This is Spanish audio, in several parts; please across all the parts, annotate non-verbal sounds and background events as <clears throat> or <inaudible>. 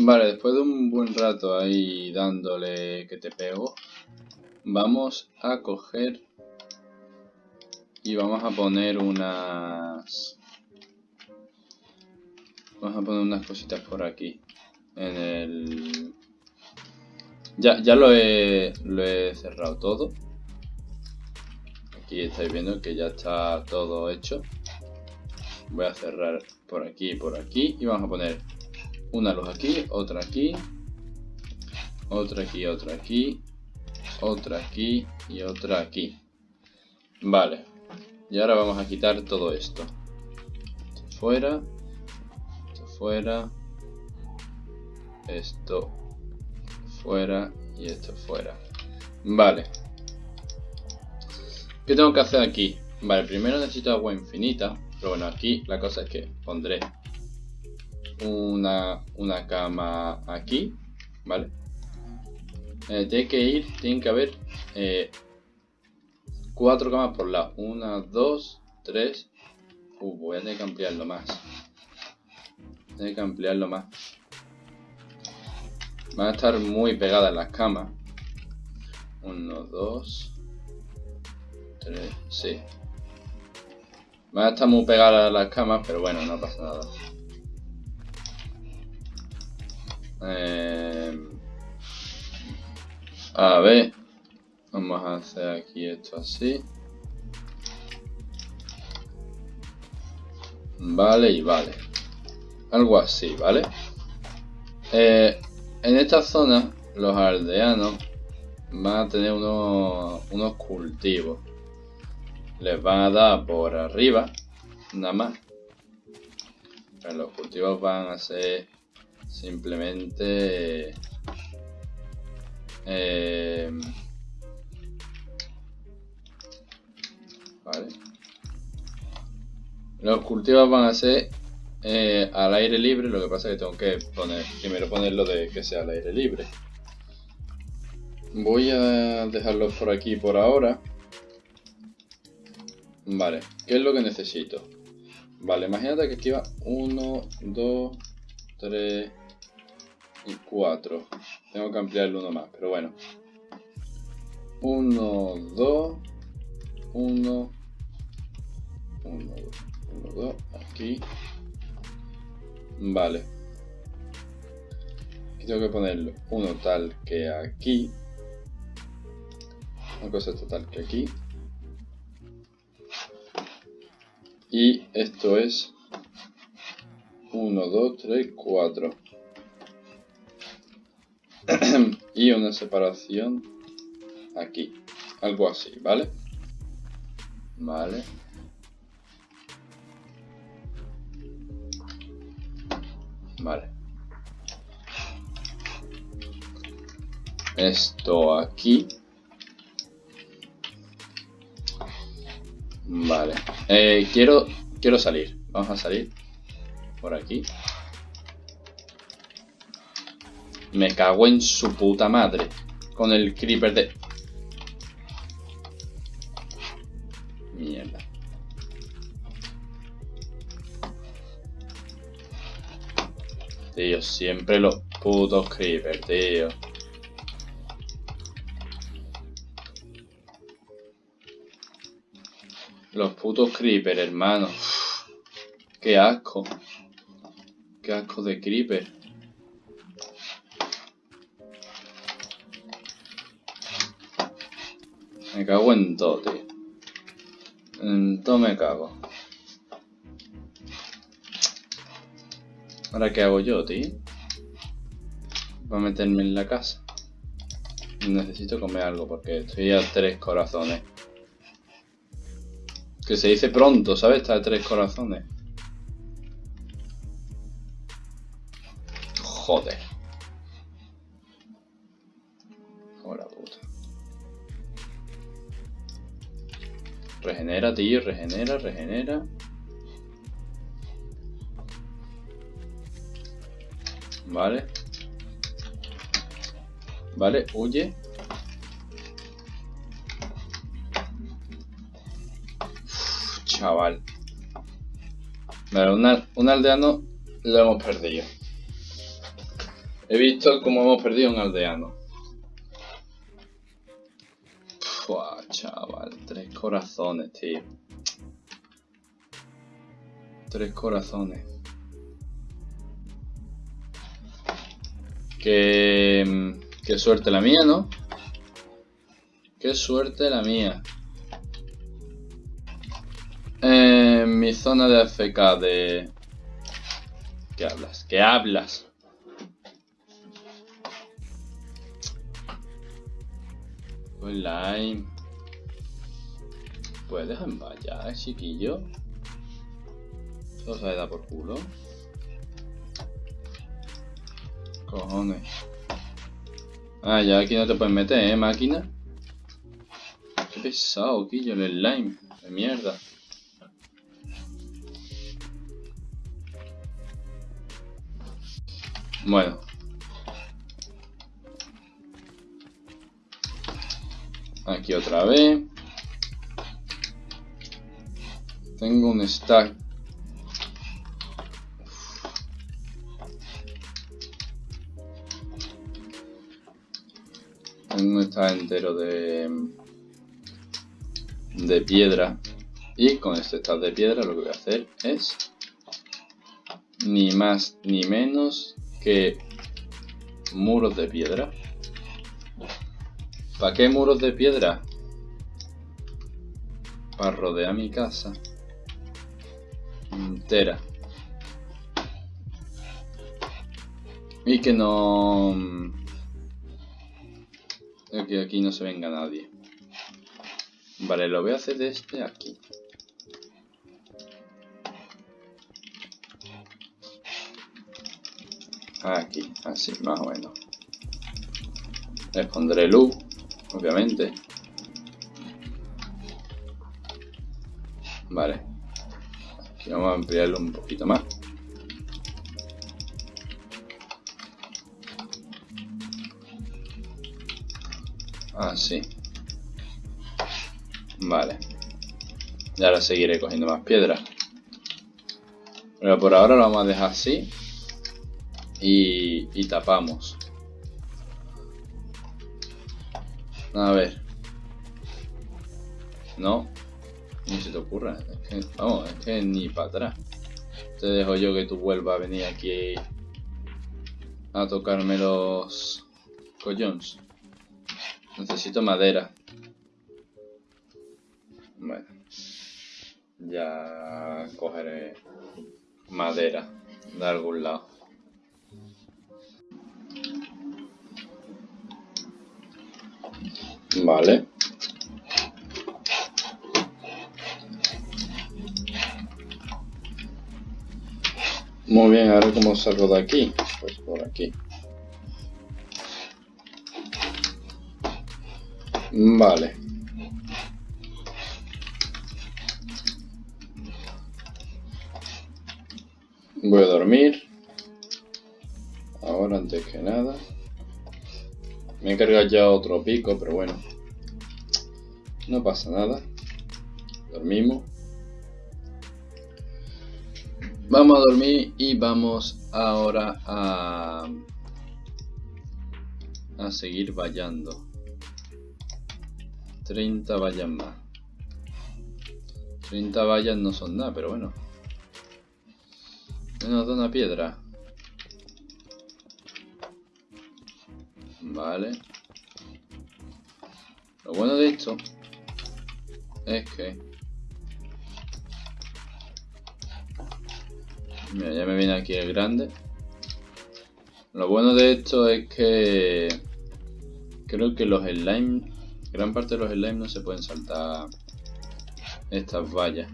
Vale, después de un buen rato ahí dándole que te pego, vamos a coger y vamos a poner unas... Vamos a poner unas cositas por aquí. En el... Ya, ya lo, he, lo he cerrado todo. Aquí estáis viendo que ya está todo hecho. Voy a cerrar por aquí y por aquí. Y vamos a poner una luz aquí, otra aquí. Otra aquí, otra aquí. Otra aquí y otra aquí. Vale. Y ahora vamos a quitar todo esto. Esto fuera. Esto fuera. Esto fuera y esto fuera. Vale. ¿Qué tengo que hacer aquí? Vale, primero necesito agua infinita. Pero bueno, aquí la cosa es que pondré una, una cama aquí. ¿Vale? Eh, tiene que ir, tiene que haber eh, cuatro camas por lado. Una, dos, tres. Uh, voy a tener que ampliarlo más. Voy que ampliarlo más. Van a estar muy pegadas las camas. Uno, dos, tres, sí. Van a estar muy pegadas las camas, pero bueno, no pasa nada. Eh, a ver. Vamos a hacer aquí esto así. Vale y vale. Algo así, ¿vale? Eh, en esta zona, los aldeanos van a tener unos, unos cultivos. Les van a dar por arriba, nada más. los cultivos van a ser simplemente... Eh, vale. Los cultivos van a ser eh, al aire libre, lo que pasa es que tengo que poner, primero ponerlo de que sea al aire libre. Voy a dejarlos por aquí por ahora. Vale, ¿qué es lo que necesito? Vale, imagínate que aquí va 1, 2, 3 y 4. Tengo que ampliarlo uno más, pero bueno. 1, 2, 1, 1, 2, aquí. Vale. Aquí tengo que ponerlo uno tal que aquí. Una cosa total que aquí. Y esto es 1, 2, 3, 4. Y una separación aquí. Algo así, ¿vale? Vale. Vale. Esto aquí. Vale. Eh, quiero, quiero salir. Vamos a salir por aquí. Me cago en su puta madre. Con el creeper de... Mierda. Tío, siempre los putos creepers, tío. Los putos creepers, hermano. Qué asco. Qué asco de creeper. Cago en todo, tío. En todo me cago. ¿Ahora qué hago yo, tío? Voy a meterme en la casa. Necesito comer algo porque estoy a tres corazones. Que se dice pronto, ¿sabes? Está a tres corazones. Joder. Regenera, regenera. Vale. Vale, huye. chaval. Vale, un aldeano lo hemos perdido. He visto cómo hemos perdido un aldeano. Fua, chaval, corazones, tío. Tres corazones. Qué, qué suerte la mía, ¿no? Qué suerte la mía. En mi zona de AFK de... ¿Qué hablas? ¿Qué hablas? Online. Pues dejen vaya, chiquillo. Todo se da por culo. Cojones. Ah, ya aquí no te puedes meter, ¿eh, máquina? Qué pesado, Quillo, el slime. De mierda. Bueno. Aquí otra vez. Tengo un stack no está entero de, de piedra. Y con este estado de piedra lo que voy a hacer es ni más ni menos que muros de piedra. ¿Para qué muros de piedra? Para rodear mi casa entera. Y que no que aquí no se venga nadie. Vale, lo voy a hacer de este aquí. Aquí, así, más o menos. Les pondré luz, obviamente. Vale. Vamos a ampliarlo un poquito más. Así. Vale. Y ahora seguiré cogiendo más piedras. Pero por ahora lo vamos a dejar así. Y tapamos. A ver. No. Ni se te ocurra. Es que, vamos, es que ni para atrás. Te dejo yo que tú vuelvas a venir aquí a tocarme los collones. Necesito madera. Bueno. Ya cogeré madera de algún lado. Vale. Muy bien, ahora cómo salgo de aquí. Pues por aquí. Vale. Voy a dormir. Ahora antes que nada. Me he cargado ya otro pico, pero bueno. No pasa nada. Dormimos. Vamos a dormir y vamos ahora a, a seguir vallando. 30 vallas más. 30 vallas no son nada, pero bueno. Nos da una piedra. Vale. Lo bueno de esto es que... Mira, ya me viene aquí el grande. Lo bueno de esto es que... Creo que los slime Gran parte de los slimes no se pueden saltar estas vallas.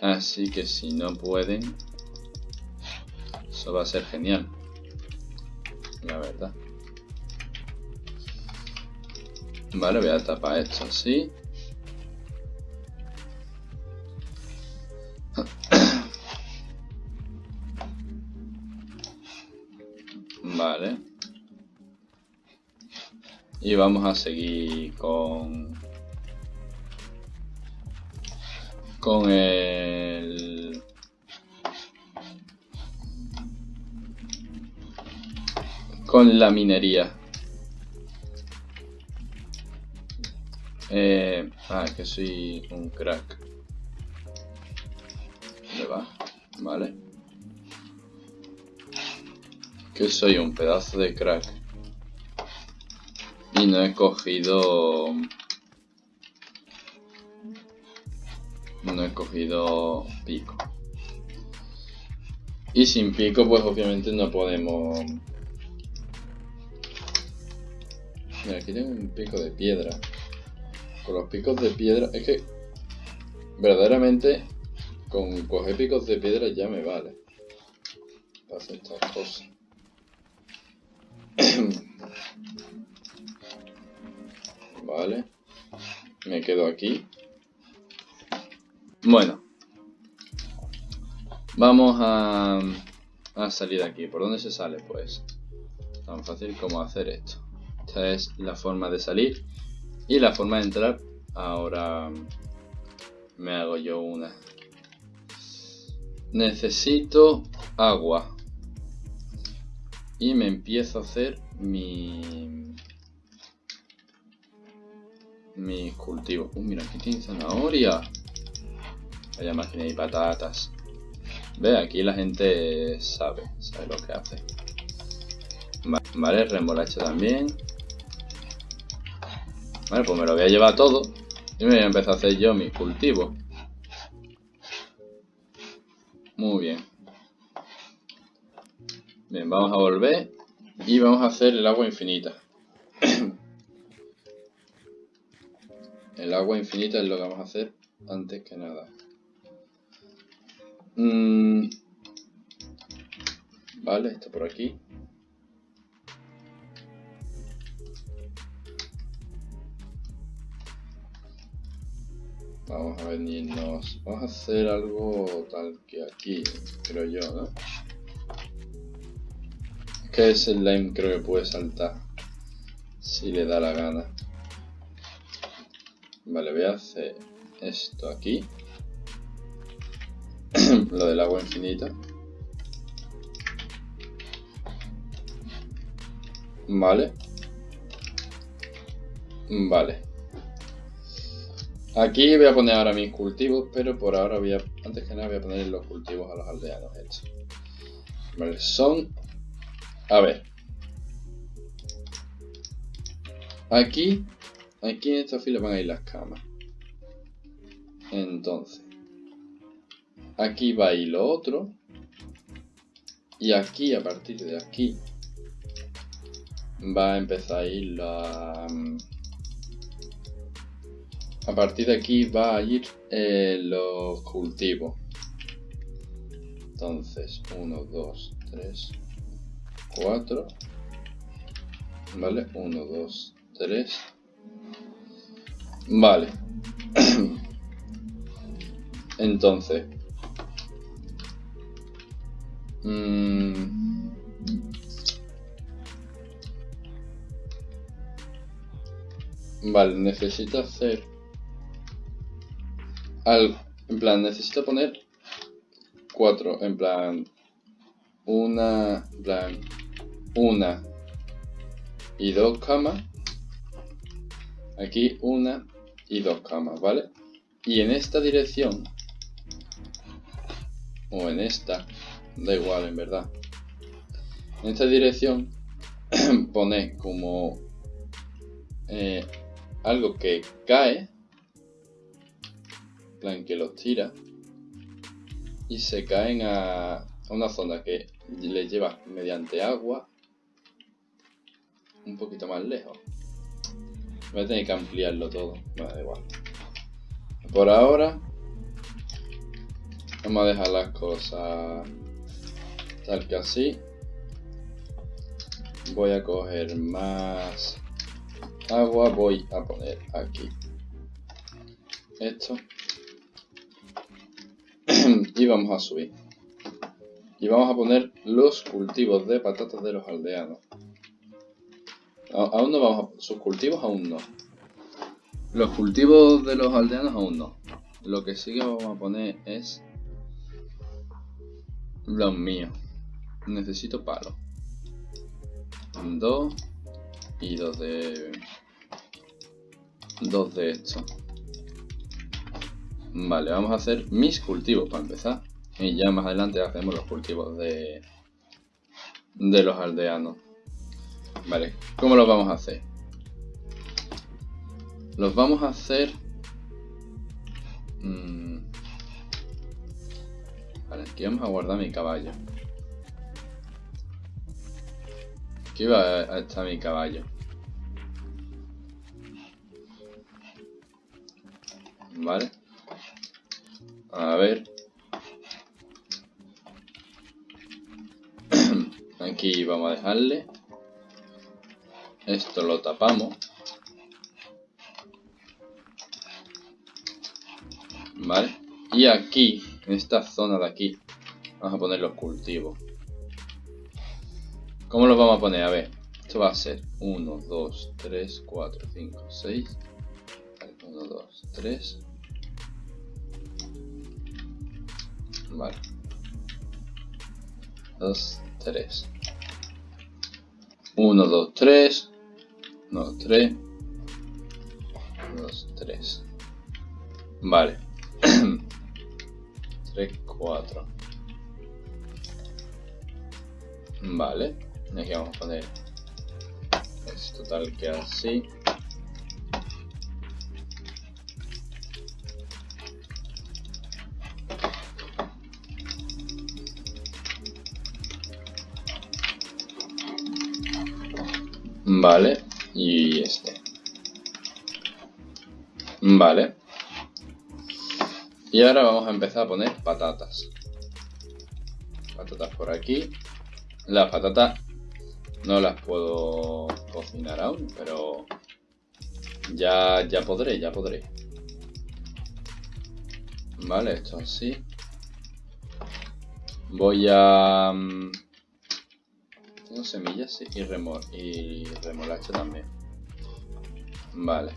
Así que si no pueden, eso va a ser genial. La verdad. Vale, voy a tapar esto así. Vale. Y vamos a seguir con... Con el... con la minería. Eh, ah, que soy un crack. Vale. Que soy un pedazo de crack. Y no he cogido... No he cogido pico. Y sin pico, pues obviamente no podemos... Mira, aquí tengo un pico de piedra con los picos de piedra, es que verdaderamente con coger picos de piedra ya me vale para hacer estas cosas. <clears throat> vale, me quedo aquí. Bueno, vamos a, salir de aquí. ¿Por dónde se sale? Pues tan fácil como hacer esto. Esta es la forma de salir. Y la forma de entrar, ahora me hago yo una. Necesito agua. Y me empiezo a hacer mi... Mis cultivos. Uh, mira, aquí tiene zanahoria. Vaya máquina y patatas. Ve, aquí la gente sabe, sabe lo que hace. Vale, remolacha también. Vale, pues me lo voy a llevar todo y me voy a empezar a hacer yo mi cultivo. Muy bien. Bien, vamos a volver y vamos a hacer el agua infinita. <coughs> el agua infinita es lo que vamos a hacer antes que nada. Mm. Vale, esto por aquí. Vamos a venirnos. Vamos a hacer algo tal que aquí, creo yo, ¿no? Que es el lime creo que puede saltar. Si le da la gana. Vale, voy a hacer esto aquí. <clears throat> Lo del agua infinita. Vale. Vale. Aquí voy a poner ahora mis cultivos, pero por ahora voy a, antes que nada voy a poner los cultivos a los aldeanos. Vale, son, a ver, aquí, aquí en esta fila van a ir las camas. Entonces, aquí va a ir lo otro, y aquí, a partir de aquí, va a empezar a ir la... A partir de aquí va a ir eh, los cultivos. Entonces, 1, 2, 3, 4. ¿Vale? 1, 2, 3. Vale. <clears throat> Entonces. Mmm, vale, necesito hacer en plan, necesito poner cuatro, en plan, una, en plan, una y dos camas. Aquí una y dos camas, ¿vale? Y en esta dirección, o en esta, da igual en verdad. En esta dirección <clears throat> pone como eh, algo que cae plan que los tira y se caen a, una zona que les lleva mediante agua un poquito más lejos. Voy a tener que ampliarlo todo, bueno, da igual. Por ahora vamos a dejar las cosas tal que así. Voy a coger más agua, voy a poner aquí esto y vamos a subir. Y vamos a poner los cultivos de patatas de los aldeanos. aún no vamos a... Sus cultivos aún no. Los cultivos de los aldeanos aún no. Lo que sí que vamos a poner es... Los míos. Necesito palo. dos y dos de... Dos de esto. Vale, vamos a hacer mis cultivos para empezar. Y ya más adelante hacemos los cultivos de, de los aldeanos. Vale, ¿cómo los vamos a hacer? Los vamos a hacer... Mm, vale, aquí vamos a guardar mi caballo. Aquí va a estar mi caballo. Vale. A ver. <clears throat> Aquí vamos a dejarle. Esto lo tapamos. Vale. Y aquí, en esta zona de aquí, vamos a poner los cultivos. ¿Cómo los vamos a poner? A ver, esto va a ser 1, 2, 3, 4, 5, 6. 1, 2, 3. Vale. 2, 3. 1, 2, 3. 1, 3. 2, 3. Vale. <clears throat> 3, 4. Vale. Aquí vamos a poner esto tal que así. Vale, y este. Vale. Y ahora vamos a empezar a poner patatas. Patatas por aquí. Las patatas no las puedo cocinar aún, pero ya, ya podré, ya podré. Vale, esto así. Voy a... Semillas y, remol y remolacha también. Vale.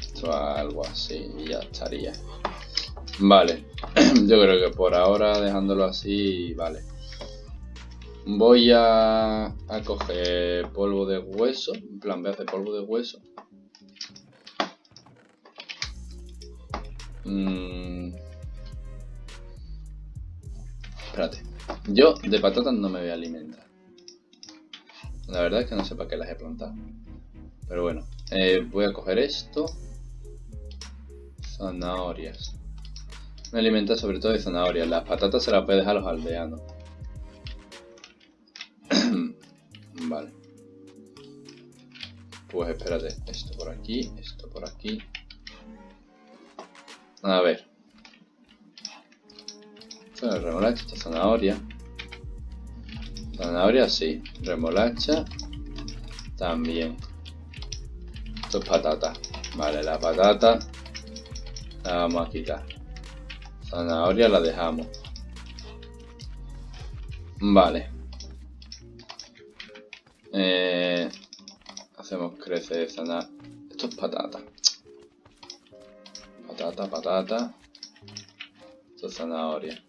Esto algo así y ya estaría. Vale. <clears throat> Yo creo que por ahora dejándolo así, vale. Voy a, a coger polvo de hueso, en plan voy a hacer polvo de hueso. Mm. Espérate. Yo de patatas no me voy a alimentar. La verdad es que no sé para qué las he plantado. Pero bueno, eh, voy a coger esto. Zanahorias. Me alimenta sobre todo de zanahorias. Las patatas se las a dejar a los aldeanos. <clears throat> Vale. Pues espérate, esto por aquí, esto por aquí. A ver. Esto es remolacha, esto es zanahoria. Zanahoria sí, remolacha también. Esto es patata. Vale, la patata la vamos a quitar. Zanahoria la dejamos. Vale. Eh, hacemos crecer zanahoria. Esto es patata. Patata, patata. Esto es zanahoria.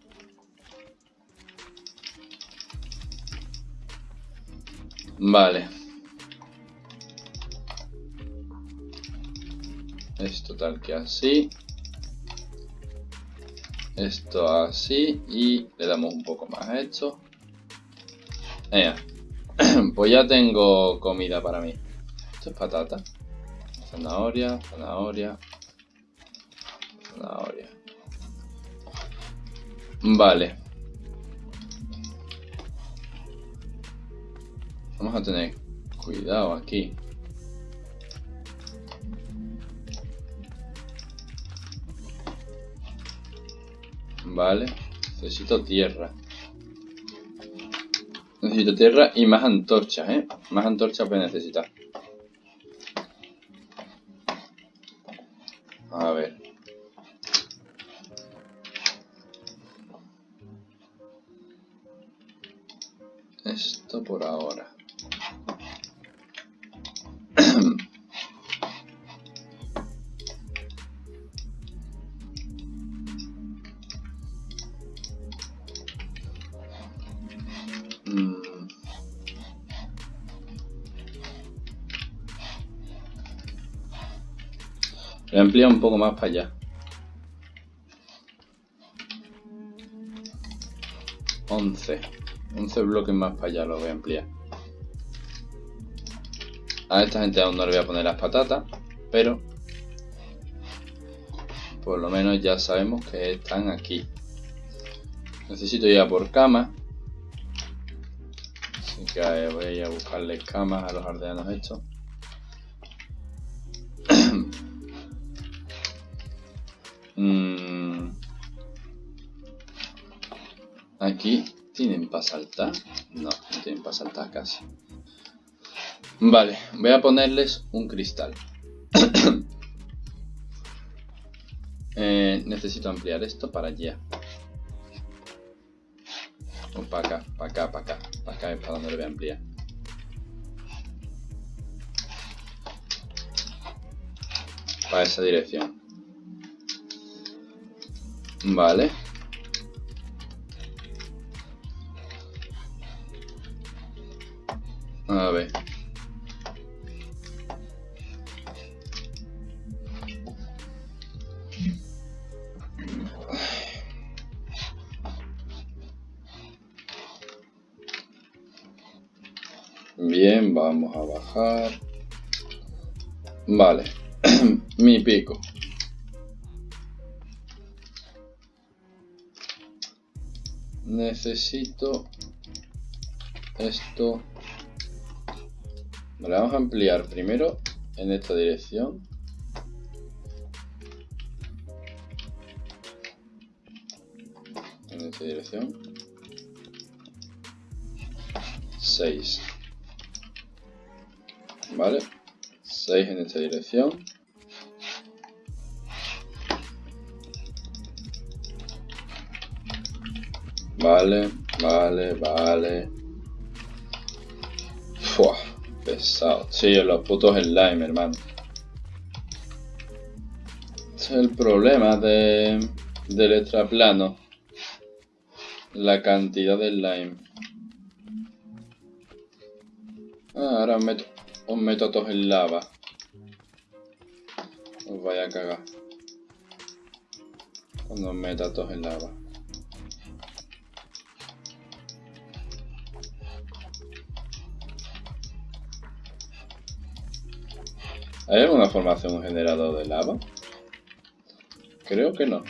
Vale. Esto tal que así. Esto así. Y le damos un poco más a esto. Venga. <clears throat> pues ya tengo comida para mí. Esto es patata. Zanahoria, zanahoria. Zanahoria. Vale. Vamos a tener cuidado aquí. Vale. Necesito tierra. Necesito tierra y más antorchas, ¿eh? Más antorchas voy a necesitar. Un poco más para allá. 11. 11 bloques más para allá lo voy a ampliar. A esta gente aún no le voy a poner las patatas, pero por lo menos ya sabemos que están aquí. Necesito ir a por cama. Así que voy a ir a buscarle camas a los aldeanos estos. Aquí tienen para saltar. No, no tienen para saltar casi. Vale, voy a ponerles un cristal. <coughs> Eh, necesito ampliar esto para allá. O para acá, para acá, para acá. Para acá para donde lo voy a ampliar. Para esa dirección. Vale. Vale. <clears throat> Mi pico. necesito esto. Vamos a ampliar primero en esta dirección. En esta dirección. 6 vale 6 en esta dirección Vale, vale, vale. Fua, pesado. Sí, los putos slime, hermano. es el problema de, del extraplano. La cantidad de slime. Ah, ahora meto, os meto a todos en lava. Os vaya a cagar. Os meta a todos en lava. ¿Hay alguna formación generador de lava? Creo que no.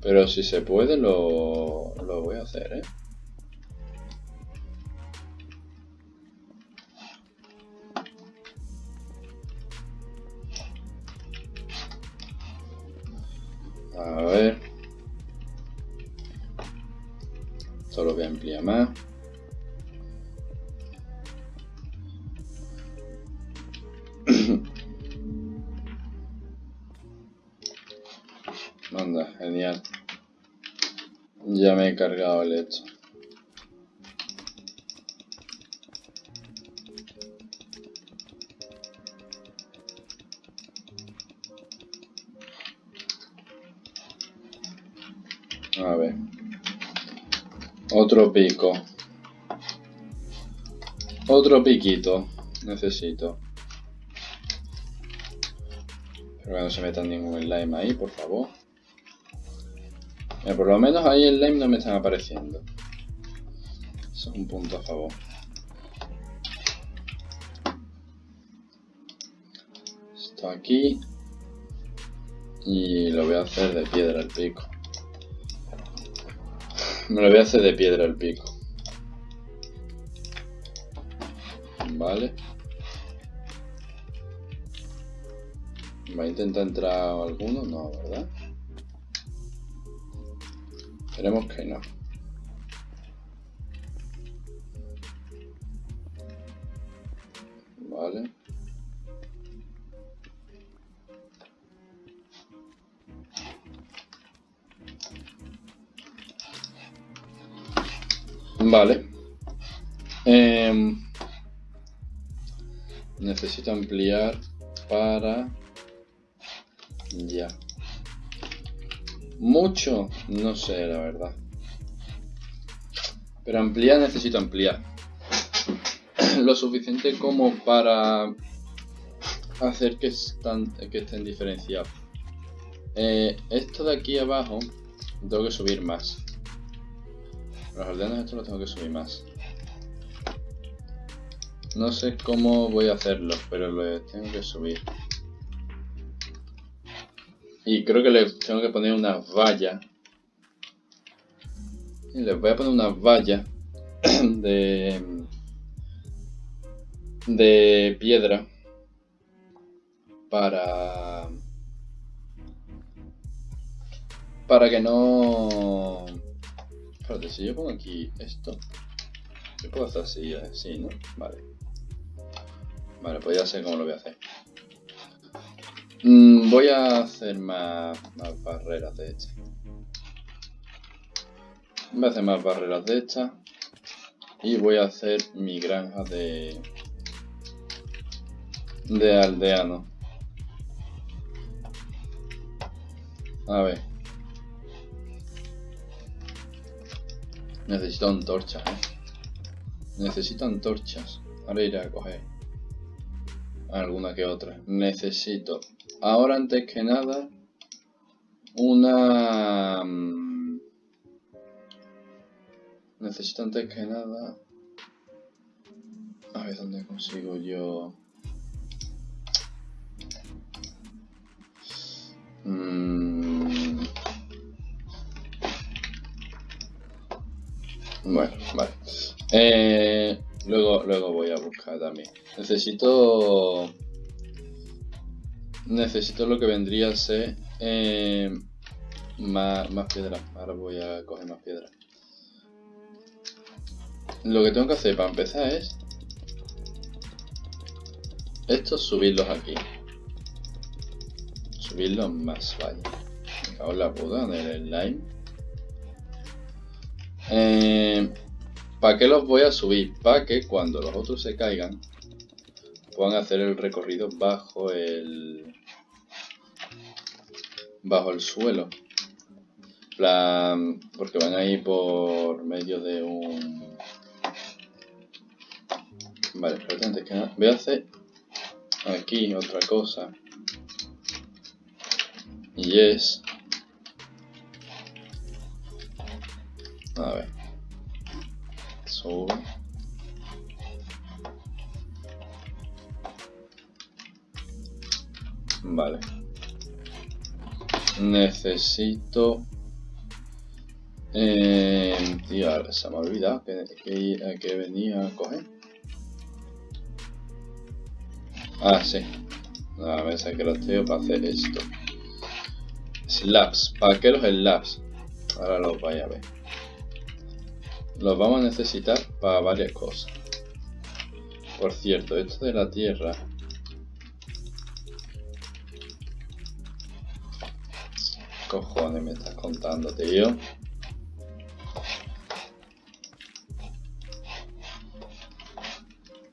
Pero si se puede lo, lo voy a hacer, ¿eh? A ver. Esto lo voy a ampliar más. <coughs> Anda, genial. Ya me he cargado el hecho. Otro pico. Otro piquito. Necesito. Pero que no se meta ningún slime ahí, por favor. Por lo menos ahí el slime no me están apareciendo. Eso es un punto a favor. Esto aquí. Y lo voy a hacer de piedra al pico. Me lo voy a hacer de piedra al pico. Vale. ¿Va a intentar entrar alguno? No, ¿verdad? Esperemos que no. Ampliar para... Ya. Mucho, no sé, la verdad. Pero ampliar necesito ampliar. <clears throat> Lo suficiente como para hacer que, estén diferenciados. Eh, esto de aquí abajo tengo que subir más. Los aldeanos estos los tengo que subir más. No sé cómo voy a hacerlo, pero lo tengo que subir. Y creo que le tengo que poner una valla. Y les voy a poner una valla <clears throat> de, de piedra para para que no espérate si yo pongo aquí esto yo puedo hacer así así no vale vale pues ya sé cómo lo voy a hacer. Mm, voy a hacer más, más barreras de estas voy a hacer más barreras de estas y voy a hacer mi granja de de aldeano a ver. Necesito antorchas ¿eh? necesito antorchas. Ahora iré a coger alguna que otra necesito ahora antes que nada una mm, Necesito antes que nada... A ver dónde consigo yo... Mm. Bueno, vale. Eh, luego, luego voy a buscar también. Necesito... Necesito lo que vendría a ser... Eh, más, más piedra. Ahora voy a coger más piedra. Lo que tengo que hacer para empezar es... Estos subirlos aquí. Subirlos más, vaya. Me la puta en el slime. Eh, ¿Para qué los voy a subir? Para que cuando los otros se caigan puedan hacer el recorrido bajo el bajo el suelo porque van a ir por medio de un Vale, pero antes que nada, voy a hacer aquí otra cosa. Y es... A ver. Vale. Necesito... Eh, tío, se me ha olvidado que, que, que venía a coger. Ah, sí. A ver, que los tengo para hacer esto. Slabs. ¿Para qué los slabs? Ahora los voy a ver. Los vamos a necesitar para varias cosas. Por cierto, esto de la tierra... Cojones me estás contando, tío.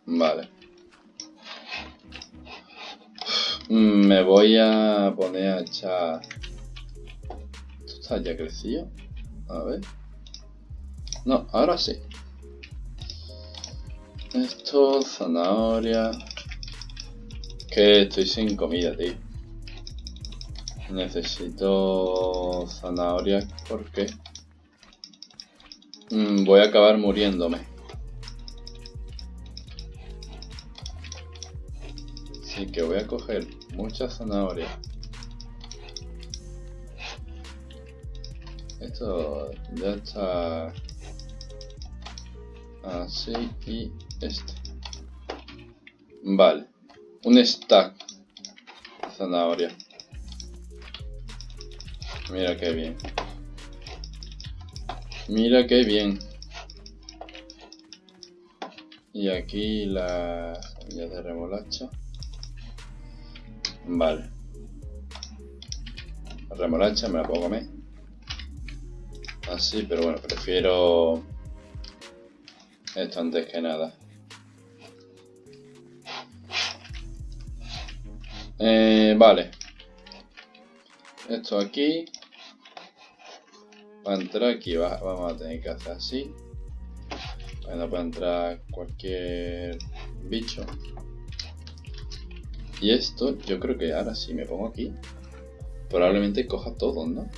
Vale. Me voy a poner a echar... ¿Esto está ya crecido? A ver. No, ahora sí. Esto, zanahoria. Que estoy sin comida, tío. Necesito zanahoria porque mm, voy a acabar muriéndome. Así que voy a coger mucha zanahoria. Esto ya está así y este. Vale, un stack zanahoria. Mira qué bien. Mira qué bien. Y aquí la semilla de remolacha. Vale. La remolacha me la puedo comer. Así, pero bueno, prefiero esto antes que nada. Eh, vale. Esto aquí. Para entrar aquí vamos a tener que hacer así. Para puede entrar cualquier bicho. Y esto, yo creo que ahora si me pongo aquí, probablemente coja todo, ¿no?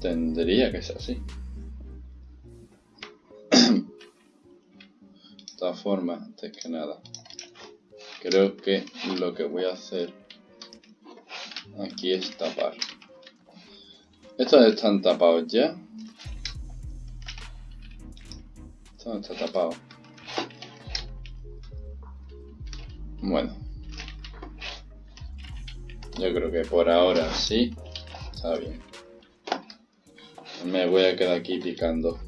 Tendría que ser así. Todas formas, antes que nada, creo que lo que voy a hacer aquí es tapar. Estos están tapados ya. Esto está tapado. Bueno. Yo creo que por ahora sí. Está bien. Me voy a quedar aquí picando.